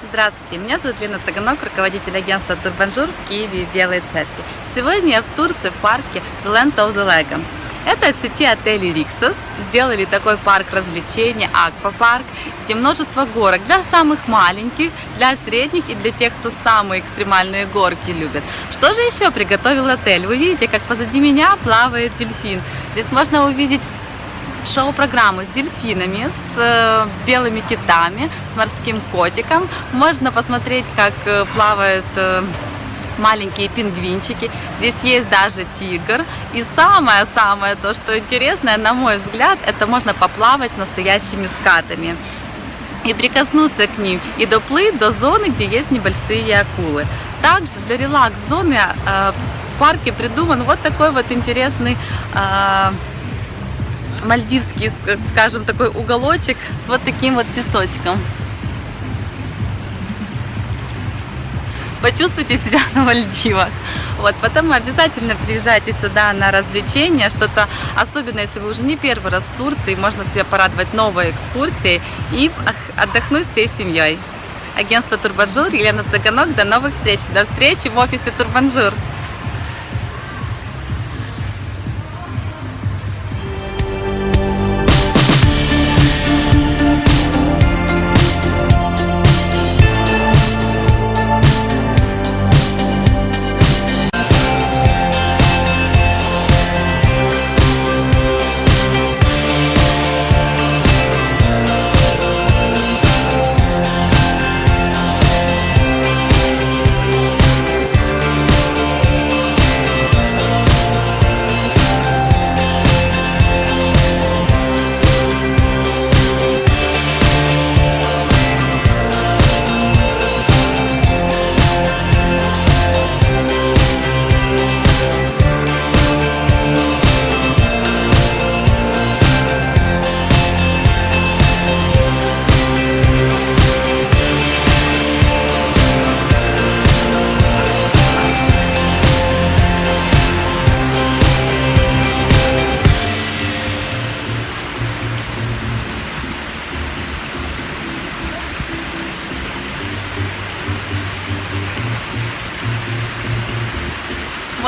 Здравствуйте, меня зовут Лена Цыганок, руководитель агентства Турбанжур в Киеве и Белой Церкви. Сегодня я в Турции в парке The Land of the Legends. Это от сети отелей Риксос. Сделали такой парк развлечений, аквапарк, где множество горок для самых маленьких, для средних и для тех, кто самые экстремальные горки любит. Что же еще приготовил отель? Вы видите, как позади меня плавает дельфин. Здесь можно увидеть шоу-программу с дельфинами, с э, белыми китами, с морским котиком. Можно посмотреть, как э, плавают э, маленькие пингвинчики. Здесь есть даже тигр. И самое-самое то, что интересное, на мой взгляд, это можно поплавать настоящими скатами и прикоснуться к ним, и доплыть до зоны, где есть небольшие акулы. Также для релакс-зоны в парке придуман вот такой вот интересный мальдивский, скажем, такой уголочек с вот таким вот песочком. Почувствуйте себя на Мальдивах. Вот, потом обязательно приезжайте сюда на развлечения, что-то, особенно если вы уже не первый раз в Турции, можно себя порадовать новой экскурсией и отдохнуть всей семьей. Агентство Турбанжур, Елена Цыганок, до новых встреч, до встречи в офисе Турбанжур.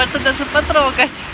Можно даже потрогать.